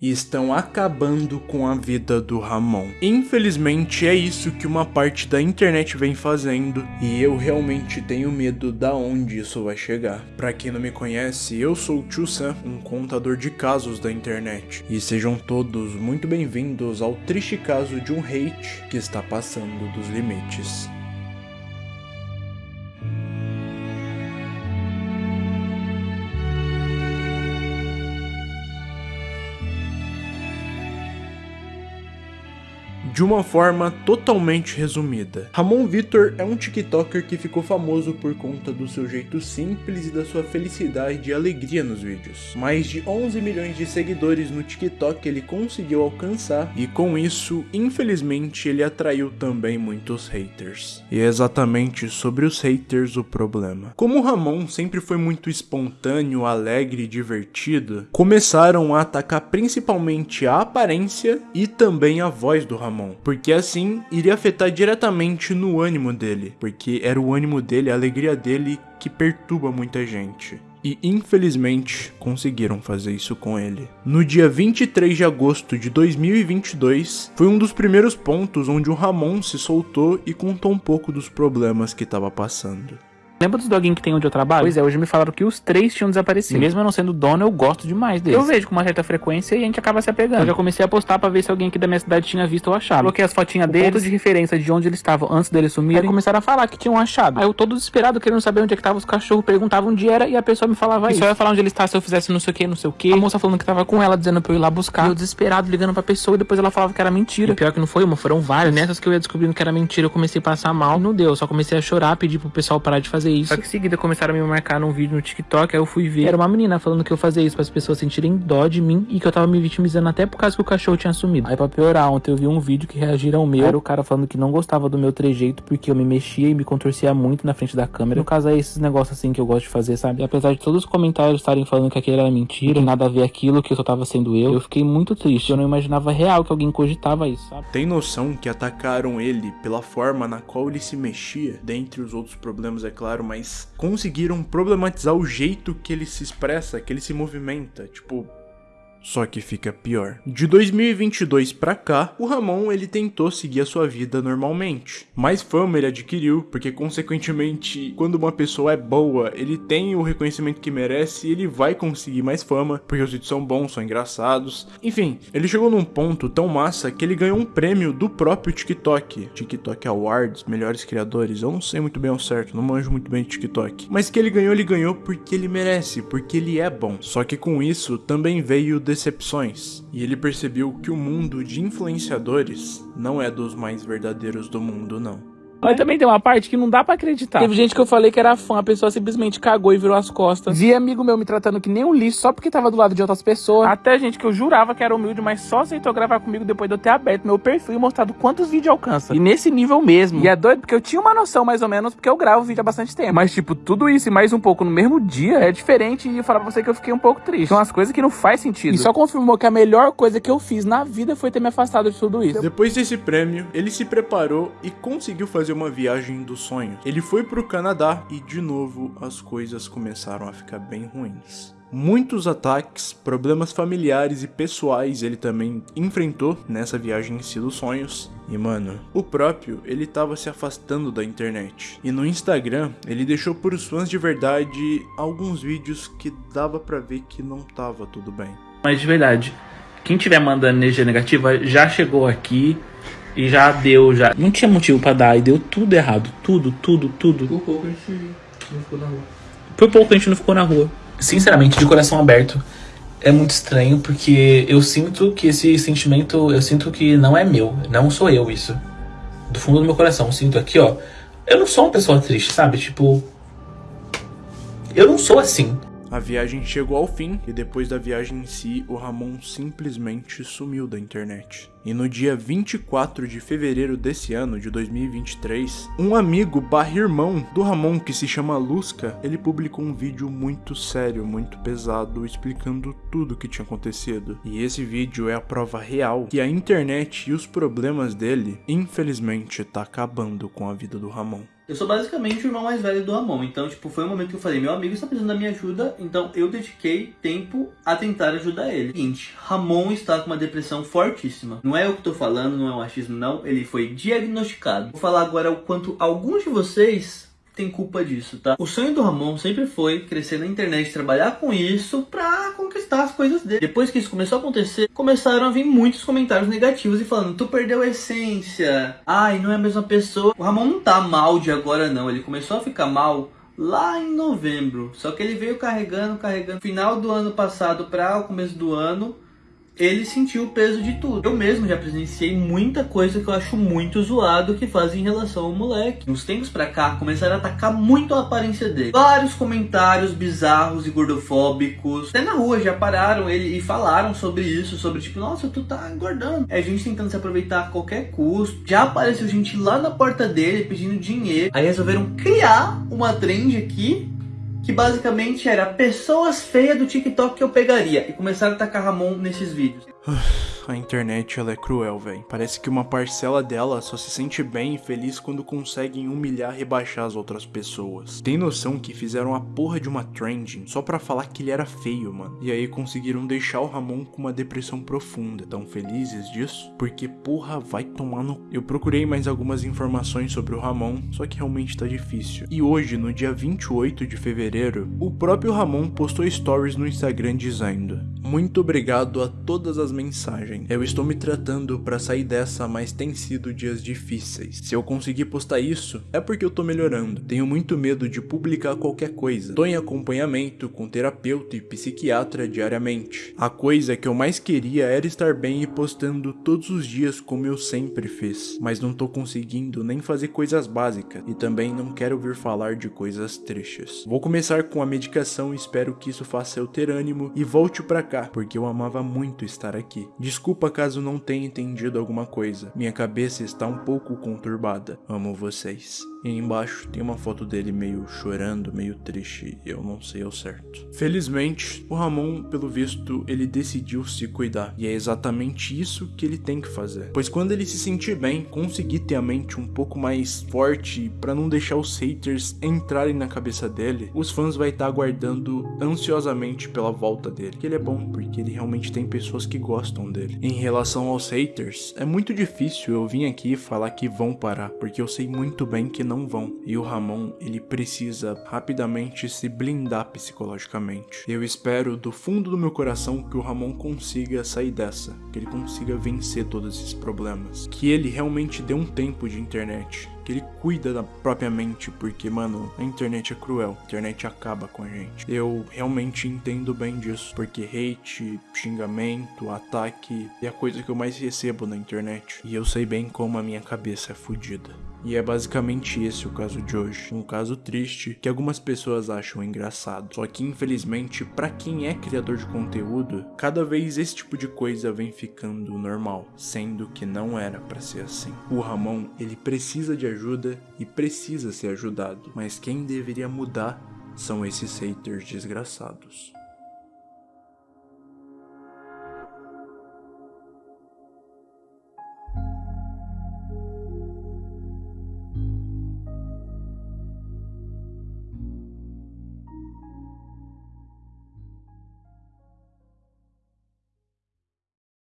e estão acabando com a vida do Ramon. Infelizmente é isso que uma parte da internet vem fazendo e eu realmente tenho medo da onde isso vai chegar. Para quem não me conhece, eu sou o Tio Sam, um contador de casos da internet. E sejam todos muito bem-vindos ao triste caso de um hate que está passando dos limites. De uma forma totalmente resumida. Ramon Vitor é um TikToker que ficou famoso por conta do seu jeito simples e da sua felicidade e alegria nos vídeos. Mais de 11 milhões de seguidores no TikTok ele conseguiu alcançar e com isso, infelizmente, ele atraiu também muitos haters. E é exatamente sobre os haters o problema. Como Ramon sempre foi muito espontâneo, alegre e divertido, começaram a atacar principalmente a aparência e também a voz do Ramon porque assim iria afetar diretamente no ânimo dele, porque era o ânimo dele, a alegria dele que perturba muita gente. E infelizmente conseguiram fazer isso com ele. No dia 23 de agosto de 2022, foi um dos primeiros pontos onde o Ramon se soltou e contou um pouco dos problemas que estava passando. Lembra dos doguinhos que tem onde eu trabalho? Pois é, hoje me falaram que os três tinham desaparecido. Mesmo eu não sendo dono, eu gosto demais deles. Eu vejo com uma certa frequência e a gente acaba se apegando. Eu já comecei a postar pra ver se alguém aqui da minha cidade tinha visto ou achado. Coloquei as fotinhas deles, ponto de referência de onde eles estavam antes deles sumirem. Aí começaram a falar que tinham achado. Aí eu todo desesperado, querendo saber onde é que tava os cachorros, perguntava onde era e a pessoa me falava e isso. só ia falar onde ele estava se eu fizesse não sei o que, não sei o que. A moça falando que tava com ela, dizendo pra eu ir lá buscar. E eu desesperado, ligando pra pessoa e depois ela falava que era mentira. E pior que não foi uma, foram várias. Nessas que eu ia descobrindo que era mentira, eu comecei a passar mal. Não deu, só comecei a chorar, pedir pro pessoal parar de fazer isso. Só que em seguida começaram a me marcar num vídeo no TikTok, aí eu fui ver. Era uma menina falando que eu fazia isso para as pessoas sentirem dó de mim e que eu tava me vitimizando até por causa que o cachorro tinha sumido. Aí pra piorar, ontem eu vi um vídeo que reagiram ao meu. Era o cara falando que não gostava do meu trejeito porque eu me mexia e me contorcia muito na frente da câmera. No caso é esses negócios assim que eu gosto de fazer, sabe? E apesar de todos os comentários estarem falando que aquilo era mentira, nada a ver aquilo, que eu só tava sendo eu, eu fiquei muito triste. Eu não imaginava real que alguém cogitava isso, sabe? Tem noção que atacaram ele pela forma na qual ele se mexia? Dentre os outros problemas, é claro, mas conseguiram problematizar o jeito que ele se expressa, que ele se movimenta. Tipo, só que fica pior. De 2022 pra cá, o Ramon ele tentou seguir a sua vida normalmente. Mais fama ele adquiriu, porque consequentemente, quando uma pessoa é boa, ele tem o reconhecimento que merece e ele vai conseguir mais fama, porque os vídeos são bons, são engraçados. Enfim, ele chegou num ponto tão massa que ele ganhou um prêmio do próprio TikTok. TikTok Awards, melhores criadores. Eu não sei muito bem ao certo, não manjo muito bem de TikTok. Mas que ele ganhou, ele ganhou porque ele merece, porque ele é bom. Só que com isso também veio decepções, e ele percebeu que o mundo de influenciadores não é dos mais verdadeiros do mundo, não. Mas também tem uma parte que não dá pra acreditar. Teve gente que eu falei que era fã, a pessoa simplesmente cagou e virou as costas. Vi amigo meu me tratando que nem um lixo só porque tava do lado de outras pessoas. Até gente que eu jurava que era humilde, mas só aceitou gravar comigo depois de eu ter aberto meu perfil e mostrado quantos vídeos alcança. E nesse nível mesmo. E é doido porque eu tinha uma noção mais ou menos, porque eu gravo vídeo há bastante tempo. Mas tipo, tudo isso e mais um pouco no mesmo dia é diferente e eu falar pra você que eu fiquei um pouco triste. São as coisas que não faz sentido. E só confirmou que a melhor coisa que eu fiz na vida foi ter me afastado de tudo isso. Depois desse prêmio, ele se preparou e conseguiu fazer uma viagem dos sonhos. Ele foi pro Canadá e de novo as coisas começaram a ficar bem ruins. Muitos ataques, problemas familiares e pessoais ele também enfrentou nessa viagem em si dos sonhos. E mano, o próprio, ele tava se afastando da internet. E no Instagram, ele deixou por fãs de verdade alguns vídeos que dava pra ver que não tava tudo bem. Mas de verdade, quem tiver mandando energia negativa já chegou aqui e já deu, já. Não tinha motivo pra dar e deu tudo errado. Tudo, tudo, tudo. Por pouco a gente não ficou na rua. Por pouco a gente não ficou na rua. Sinceramente, de coração aberto, é muito estranho porque eu sinto que esse sentimento, eu sinto que não é meu. Não sou eu isso. Do fundo do meu coração, eu sinto aqui, ó. Eu não sou uma pessoa triste, sabe? Tipo. Eu não sou assim. A viagem chegou ao fim e depois da viagem em si, o Ramon simplesmente sumiu da internet. E no dia 24 de fevereiro desse ano, de 2023, um amigo barra irmão do Ramon, que se chama Lusca, ele publicou um vídeo muito sério, muito pesado, explicando tudo o que tinha acontecido. E esse vídeo é a prova real que a internet e os problemas dele, infelizmente, tá acabando com a vida do Ramon. Eu sou basicamente o irmão mais velho do Ramon, então, tipo, foi um momento que eu falei, meu amigo está precisando da minha ajuda, então eu dediquei tempo a tentar ajudar ele. Seguinte, Ramon está com uma depressão fortíssima. Não é eu que tô falando, não é um achismo não, ele foi diagnosticado. Vou falar agora o quanto alguns de vocês tem culpa disso, tá? O sonho do Ramon sempre foi crescer na internet, trabalhar com isso pra conquistar as coisas dele. Depois que isso começou a acontecer, começaram a vir muitos comentários negativos e falando, tu perdeu a essência, ai, não é a mesma pessoa. O Ramon não tá mal de agora não, ele começou a ficar mal lá em novembro. Só que ele veio carregando, carregando, final do ano passado para o começo do ano, ele sentiu o peso de tudo. Eu mesmo já presenciei muita coisa que eu acho muito zoado que fazem em relação ao moleque. Uns tempos pra cá, começaram a atacar muito a aparência dele. Vários comentários bizarros e gordofóbicos. Até na rua já pararam ele e falaram sobre isso, sobre tipo, nossa, tu tá engordando. É gente tentando se aproveitar a qualquer custo. Já apareceu gente lá na porta dele pedindo dinheiro. Aí resolveram criar uma trend aqui que basicamente era pessoas feias do TikTok que eu pegaria. E começaram a tacar Ramon nesses vídeos. A internet ela é cruel, velho. Parece que uma parcela dela só se sente bem e feliz quando conseguem humilhar e rebaixar as outras pessoas. Tem noção que fizeram a porra de uma trending só pra falar que ele era feio, mano. E aí conseguiram deixar o Ramon com uma depressão profunda. Tão felizes disso? Porque porra, vai tomar no... Eu procurei mais algumas informações sobre o Ramon, só que realmente tá difícil. E hoje, no dia 28 de fevereiro, o próprio Ramon postou stories no Instagram dizendo Muito obrigado a todas as mensagens eu estou me tratando para sair dessa, mas tem sido dias difíceis. Se eu conseguir postar isso, é porque eu tô melhorando. Tenho muito medo de publicar qualquer coisa. Tô em acompanhamento com terapeuta e psiquiatra diariamente. A coisa que eu mais queria era estar bem e postando todos os dias como eu sempre fiz. Mas não tô conseguindo nem fazer coisas básicas e também não quero ouvir falar de coisas tristes. Vou começar com a medicação e espero que isso faça eu ter ânimo e volte para cá, porque eu amava muito estar aqui. Desculpa Desculpa caso não tenha entendido alguma coisa. Minha cabeça está um pouco conturbada. Amo vocês. E embaixo tem uma foto dele meio chorando, meio triste, eu não sei ao certo. Felizmente, o Ramon, pelo visto, ele decidiu se cuidar. E é exatamente isso que ele tem que fazer. Pois quando ele se sentir bem, conseguir ter a mente um pouco mais forte para não deixar os haters entrarem na cabeça dele, os fãs vai estar tá aguardando ansiosamente pela volta dele. Que ele é bom, porque ele realmente tem pessoas que gostam dele. Em relação aos haters, é muito difícil eu vir aqui falar que vão parar, porque eu sei muito bem que não vão. E o Ramon, ele precisa rapidamente se blindar psicologicamente. Eu espero do fundo do meu coração que o Ramon consiga sair dessa, que ele consiga vencer todos esses problemas, que ele realmente dê um tempo de internet, que ele cuida da própria mente, porque, mano, a internet é cruel, a internet acaba com a gente. Eu realmente entendo bem disso, porque hate, xingamento, ataque é a coisa que eu mais recebo na internet. E eu sei bem como a minha cabeça é fodida. E é basicamente esse o caso de hoje. Um caso triste que algumas pessoas acham engraçado. Só que infelizmente, para quem é criador de conteúdo, cada vez esse tipo de coisa vem ficando normal, sendo que não era para ser assim. O Ramon, ele precisa de ajuda e precisa ser ajudado, mas quem deveria mudar são esses haters desgraçados.